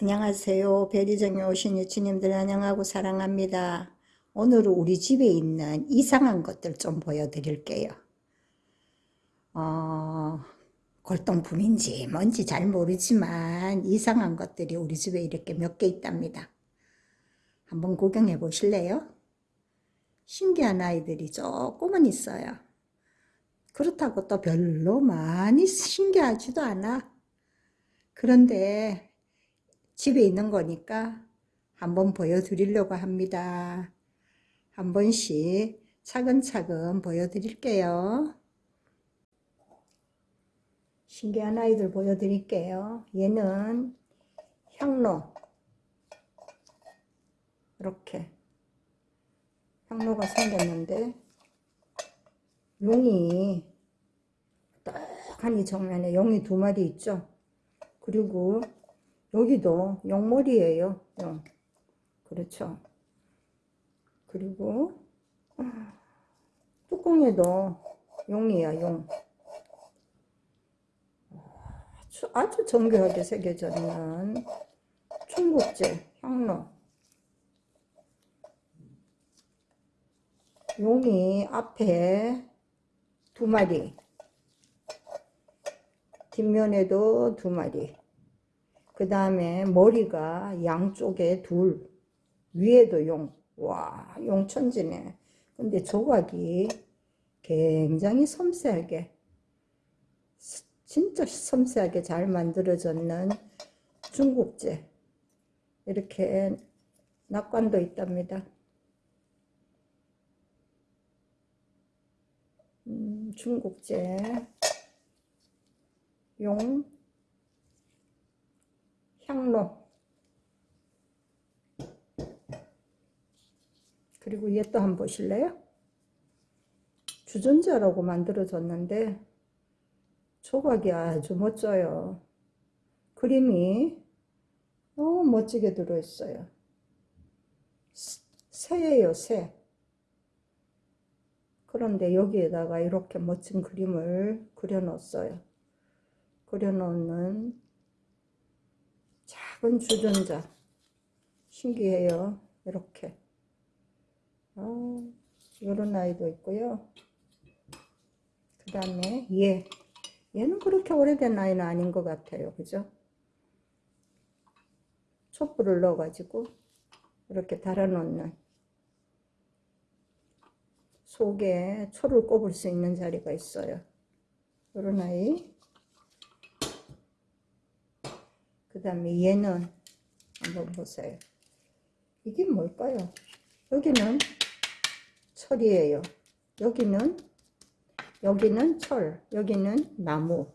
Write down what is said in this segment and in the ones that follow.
안녕하세요. 베리정에 오신 유치님들 안녕하고 사랑합니다. 오늘은 우리 집에 있는 이상한 것들 좀 보여드릴게요. 어, 골동품인지 뭔지 잘 모르지만 이상한 것들이 우리 집에 이렇게 몇 개 있답니다. 한번 구경해 보실래요? 신기한 아이들이 조금은 있어요. 그렇다고 또 별로 많이 신기하지도 않아. 그런데 집에 있는 거니까 한번 보여드리려고 합니다. 한 번씩 차근차근 보여드릴게요. 신기한 아이들 보여드릴게요. 얘는 향로. 이렇게 향로가 생겼는데 용이 딱하니 정면에 용이 두 마리 있죠. 그리고 여기도 용머리예요. 용. 그렇죠. 그리고 뚜껑에도 용이야 용. 아주, 아주 정교하게 새겨져 있는 중국제 향로. 용이 앞에 두 마리, 뒷면에도 두 마리, 그 다음에 머리가 양쪽에 둘, 위에도 용. 와, 용천지네. 근데 조각이 굉장히 섬세하게, 진짜 섬세하게 잘 만들어졌는 중국제. 이렇게 낙관도 있답니다. 음, 중국제 용 향로 그리고 얘 또 한번 보실래요? 주전자라고 만들어졌는데 조각이 아주 멋져요. 그림이 너무 멋지게 들어있어요. 새예요, 새. 그런데 여기에다가 이렇게 멋진 그림을 그려놓았어요. 그려놓는 작은 주전자. 신기해요. 이렇게. 아, 이런 아이도 있고요. 그 다음에 얘. 얘는 그렇게 오래된 아이는 아닌 것 같아요. 그죠? 촛불을 넣어 가지고 이렇게 달아 놓는 속에 초를 꼽을 수 있는 자리가 있어요. 이런 아이. 그 다음에 얘는 한번 보세요. 이게 뭘까요? 여기는 철이에요. 여기는 여기는 철, 여기는 나무,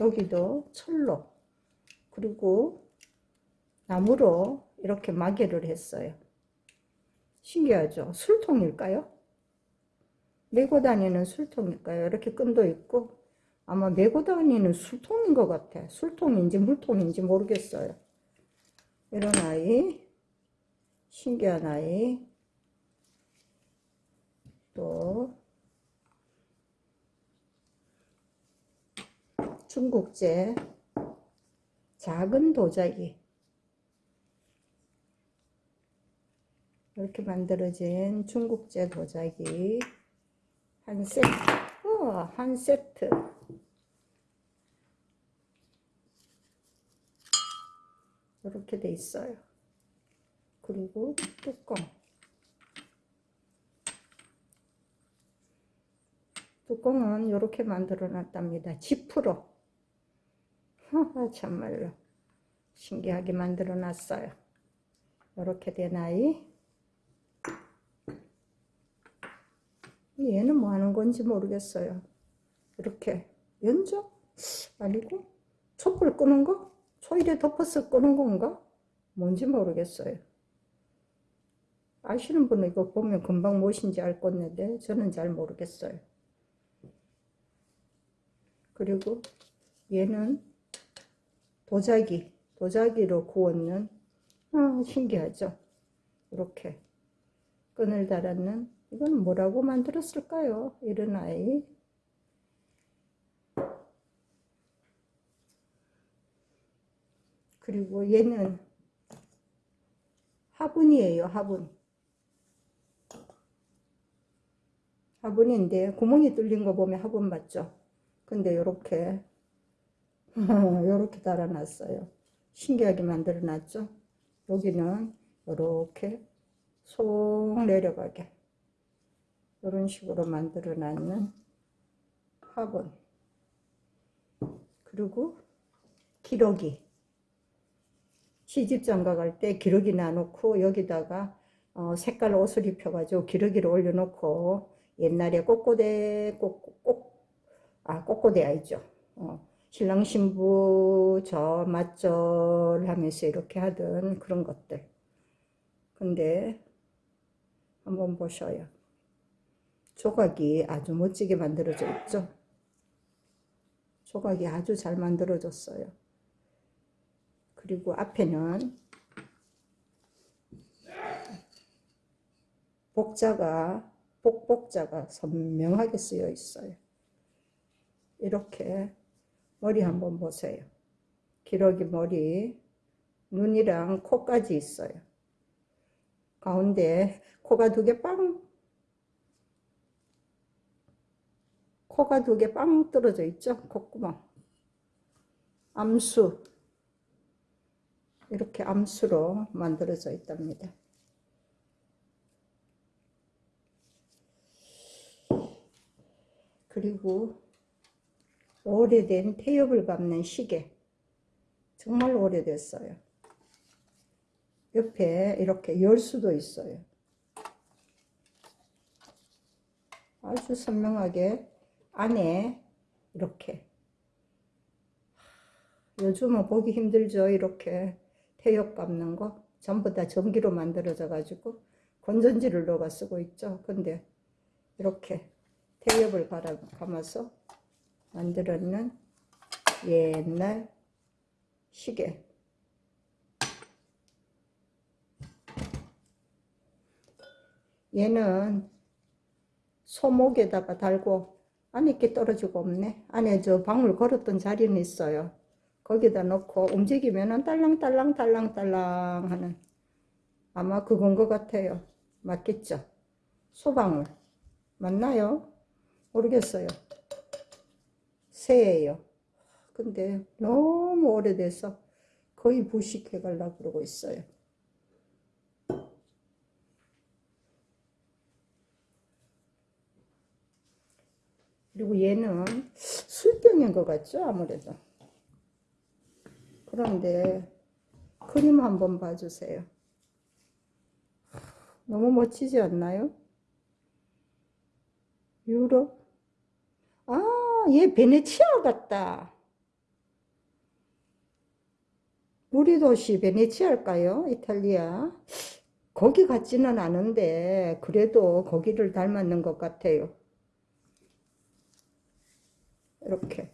여기도 철로 그리고 나무로 이렇게 마개를 했어요. 신기하죠? 술통일까요? 메고 다니는 술통일까요? 이렇게 끈도 있고 아마 메고 다니는 술통인 것 같아. 술통인지 물통인지 모르겠어요. 이런 아이 신기한 아이 또 중국제 작은 도자기 이렇게 만들어진 중국제 도자기 한 세트, 어, 한 세트. 이렇게 돼 있어요. 그리고 뚜껑. 뚜껑은 이렇게 만들어 놨답니다. 지프로. 참말로 신기하게 만들어 놨어요. 이렇게 된 아이. 얘는 뭐 하는 건지 모르겠어요. 이렇게 연적? 아니고 촛불 끄는 거? 초일에 덮어서 끄는 건가? 뭔지 모르겠어요. 아시는 분은 이거 보면 금방 무엇인지 알 건데 저는 잘 모르겠어요. 그리고 얘는 도자기, 도자기로 구웠는 아, 신기하죠? 이렇게 끈을 달았는 이건 뭐라고 만들었을까요? 이런 아이. 그리고 얘는 화분이에요, 화분. 화분인데 구멍이 뚫린 거 보면 화분 맞죠? 근데 요렇게 요렇게 달아놨어요. 신기하게 만들어 놨죠? 여기는 요렇게 속 내려가게 이런 식으로 만들어 놨는 화분 그리고 기러기 시집 장가 갈 때 기러기 놔놓고 여기다가 어, 색깔 옷을 입혀가지고 기러기를 올려놓고 옛날에 꼬꼬대 꼬꼬 아 꼬꼬대 알죠? 어, 신랑 신부 저 맞절 하면서 이렇게 하던 그런 것들. 근데 한번 보셔요. 조각이 아주 멋지게 만들어져 있죠? 조각이 아주 잘 만들어졌어요 그리고 앞에는 복자가 복복자가 선명하게 쓰여 있어요. 이렇게 머리 한번 보세요. 기러기 머리, 눈이랑 코까지 있어요. 가운데 코가 두 개 빵, 코가 두 개 빵 떨어져 있죠? 콧구멍. 암수. 이렇게 암수로 만들어져 있답니다. 그리고 오래된 태엽을 밟는 시계. 정말 오래됐어요. 옆에 이렇게 열 수도 있어요. 아주 선명하게 안에 이렇게. 요즘은 보기 힘들죠 이렇게 태엽 감는 거 전부 다 전기로 만들어져 가지고 건전지를 넣어 쓰고 있죠. 근데 이렇게 태엽을 갈아, 감아서 만들었는 옛날 시계. 얘는 소목에다가 달고 안에 게 떨어지고 없네. 안에 저 방울 걸었던 자리는 있어요 거기다 넣고 움직이면은 딸랑딸랑 딸랑딸랑 하는 아마 그건 것 같아요. 맞겠죠? 소방울 맞나요? 모르겠어요. 새예요. 근데 너무 오래돼서 거의 부식해 가려고 그러고 있어요. 그리고 얘는 술병인 것 같죠? 아무래도 그런데 그림 한번 봐주세요 너무 멋지지 않나요? 유럽 아, 얘 베네치아 같다. 우리 도시 베네치아일까요? 이탈리아. 거기 같지는 않은데 그래도 거기를 닮았는 것 같아요. 이렇게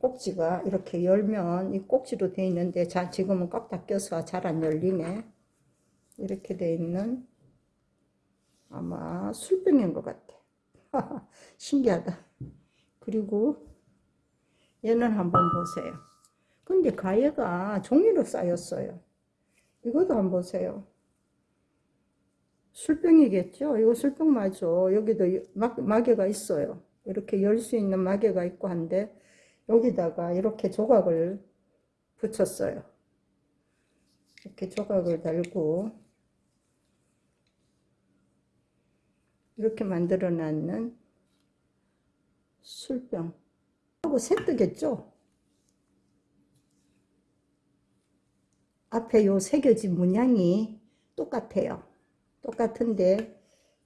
꼭지가 이렇게 열면 이 꼭지로 되어 있는데 자 지금은 꽉 닫혀서 잘 안 열리네. 이렇게 되어 있는 아마 술병인 것 같아. 신기하다. 그리고 얘는 한번 보세요. 근데 가해가 종이로 쌓였어요. 이것도 한번 보세요. 술병이겠죠? 이거 술병 맞아. 여기도 마개가 있어요. 이렇게 열 수 있는 마개가 있고 한데 여기다가 이렇게 조각을 붙였어요. 이렇게 조각을 달고 이렇게 만들어 놨는 술병. 하고 새뜨겠죠? 앞에 요 새겨진 문양이 똑같아요. 똑같은데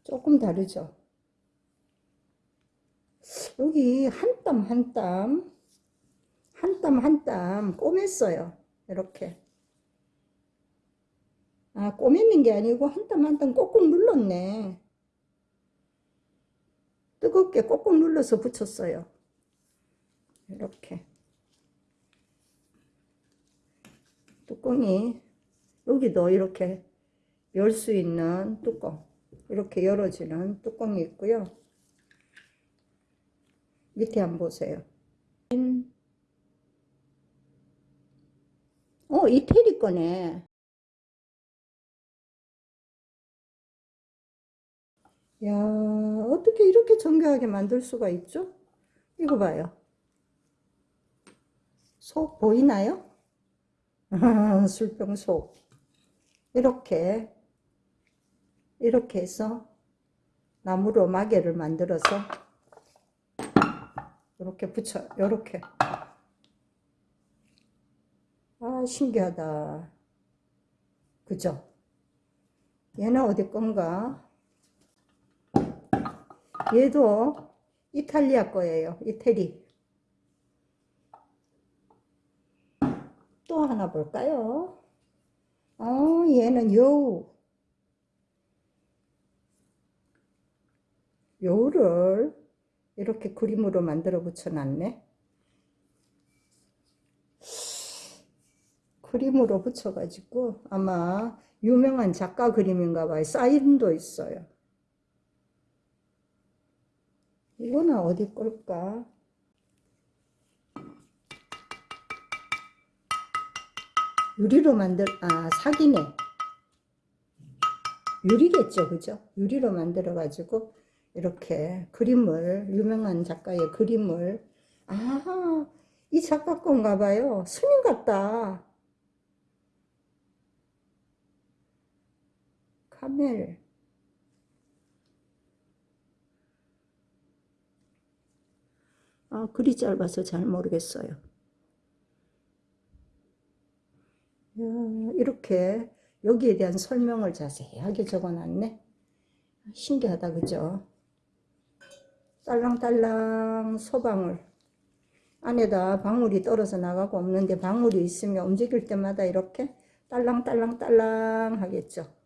조금 다르죠? 여기 한 땀 한 땀 한 땀 한 땀 꼬맸어요 이렇게 아 꼬맸는 게 아니고 한 땀 한 땀 꼭꼭 눌렀네 뜨겁게 꼭꼭 눌러서 붙였어요. 이렇게 뚜껑이 여기도 이렇게 열 수 있는 뚜껑 이렇게 열어지는 뚜껑이 있고요. 밑에 한번 보세요. 어, 이태리 거네. 야, 어떻게 이렇게 정교하게 만들 수가 있죠? 이거 봐요. 속 보이나요? 술병 속. 이렇게, 이렇게 해서 나무로 마개를 만들어서 이렇게 붙여, 이렇게. 아, 신기하다. 그죠? 얘는 어디 건가? 얘도 이탈리아 거예요. 이태리. 또 하나 볼까요? 어, 얘는 여우. 여우를 이렇게 그림으로 만들어 붙여 놨네. 그림으로 붙여가지고 아마 유명한 작가 그림인가 봐요. 사인도 있어요. 이거는 어디 걸까? 유리로 만들, 아, 사기네. 유리겠죠, 그죠? 유리로 만들어가지고, 이렇게 그림을, 유명한 작가의 그림을, 아, 이 작가 건가 봐요. 스님 같다. 카멜. 아, 글이 짧아서 잘 모르겠어요. 야, 이렇게 여기에 대한 설명을 자세하게 적어놨네. 신기하다, 그죠? 딸랑딸랑 소방울. 안에다 방울이 떨어져 나가고 없는데 방울이 있으면 움직일 때마다 이렇게 딸랑딸랑딸랑 하겠죠.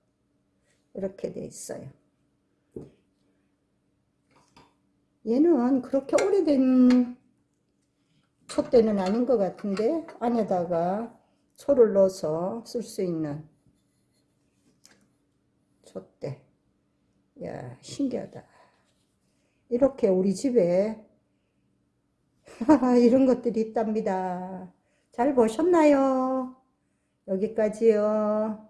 이렇게 돼 있어요. 얘는 그렇게 오래된 촛대는 아닌 것 같은데 안에다가 초를 넣어서 쓸 수 있는 촛대. 야 신기하다. 이렇게 우리 집에 이런 것들이 있답니다. 잘 보셨나요? 여기까지요.